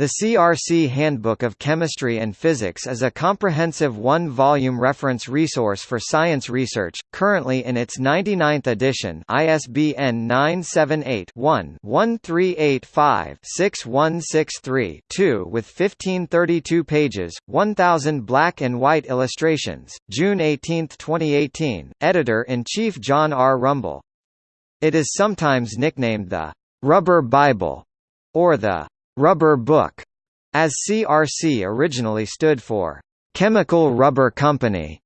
The CRC Handbook of Chemistry and Physics is a comprehensive one-volume reference resource for science research, currently in its 99th edition ISBN 978-1-1385-6163-2 with 1532 pages, 1000 black and white illustrations, June 18, 2018, Editor-in-Chief John R. Rumble. It is sometimes nicknamed the «Rubber Bible» or the Rubber Book, as CRC originally stood for Chemical Rubber Company.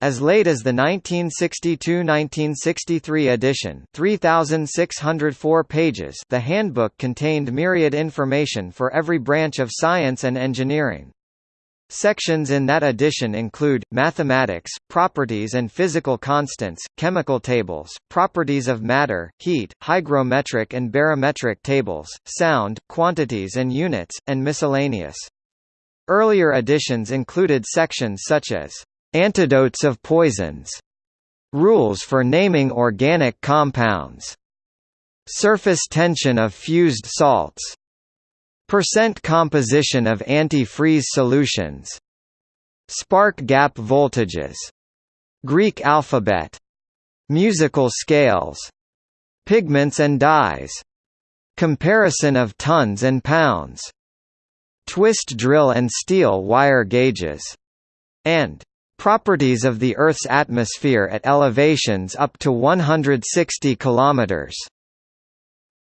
As late as the 1962–1963 edition 3,604 pages the handbook contained myriad information for every branch of science and engineering. Sections in that edition include, mathematics, properties and physical constants, chemical tables, properties of matter, heat, hygrometric and barometric tables, sound, quantities and units, and miscellaneous. Earlier editions included sections such as, "...antidotes of poisons", "...rules for naming organic compounds", "...surface tension of fused salts", Percent composition of anti-freeze solutions. Spark gap voltages. Greek alphabet. Musical scales. Pigments and dyes. Comparison of tons and pounds. Twist drill and steel wire gauges. And properties of the Earth's atmosphere at elevations up to 160 kilometers.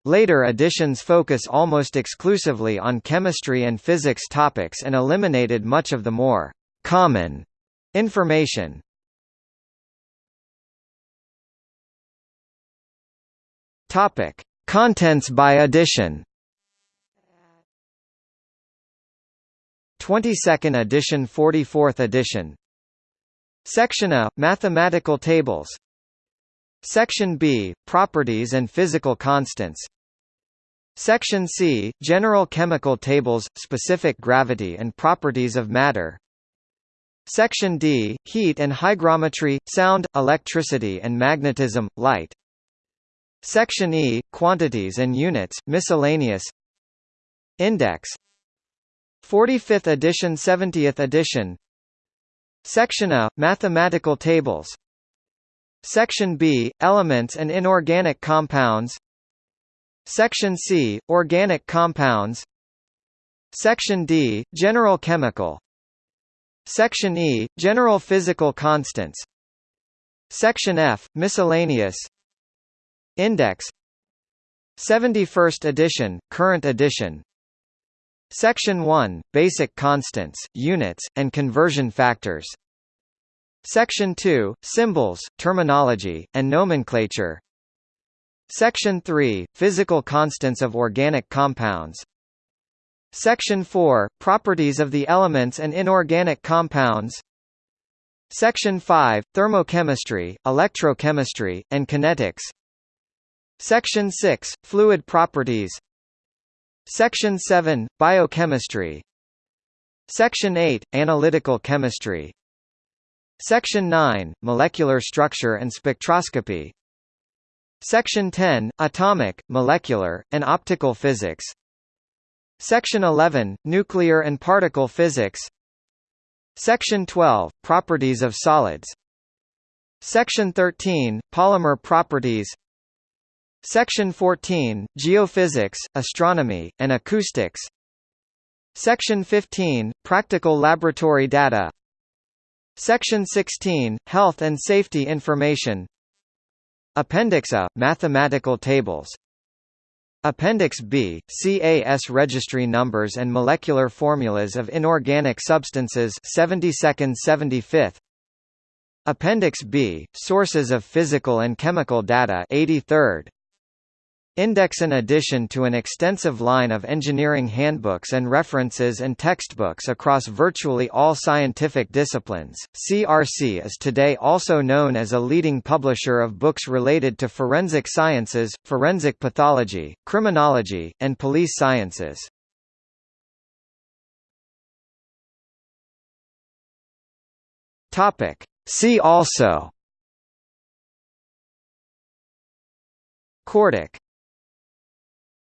Later editions focus almost exclusively on chemistry and physics topics and eliminated much of the more «common» information. Topic: Contents by edition. 22nd edition 44th edition Section A – Mathematical tables Section B – Properties and physical constants Section C – General chemical tables, specific gravity and properties of matter. Section D – Heat and hygrometry, sound, electricity and magnetism, light. Section E – Quantities and units, miscellaneous. Index. 45th edition 70th edition. Section A – Mathematical tables. Section B – Elements and inorganic compounds Section C – Organic compounds. Section D – General chemical. Section E – General physical constants. Section F – Miscellaneous. Index. 71st edition, current edition. Section 1 – Basic constants, units, and conversion factors. Section 2 – Symbols, terminology, and nomenclature Section 3 – Physical constants of organic compounds. Section 4 – Properties of the elements and inorganic compounds. Section 5 – Thermochemistry, electrochemistry, and kinetics. Section 6 – Fluid properties. Section 7 – Biochemistry. Section 8 – Analytical chemistry. Section 9 – Molecular structure and spectroscopy Section 10 – Atomic, molecular, and optical physics. Section 11 – Nuclear and particle physics. Section 12 – Properties of solids. Section 13 – Polymer properties. Section 14 – Geophysics, astronomy, and acoustics. Section 15 – Practical laboratory data. Section 16 – Health and safety information Appendix A – Mathematical tables. Appendix B – CAS registry numbers and molecular formulas of inorganic substances 72nd 75th Appendix B – Sources of physical and chemical data 83rd Index in addition to an extensive line of engineering handbooks and references and textbooks across virtually all scientific disciplines, CRC is today also known as a leading publisher of books related to forensic sciences, forensic pathology, criminology, and police sciences. See also Quartic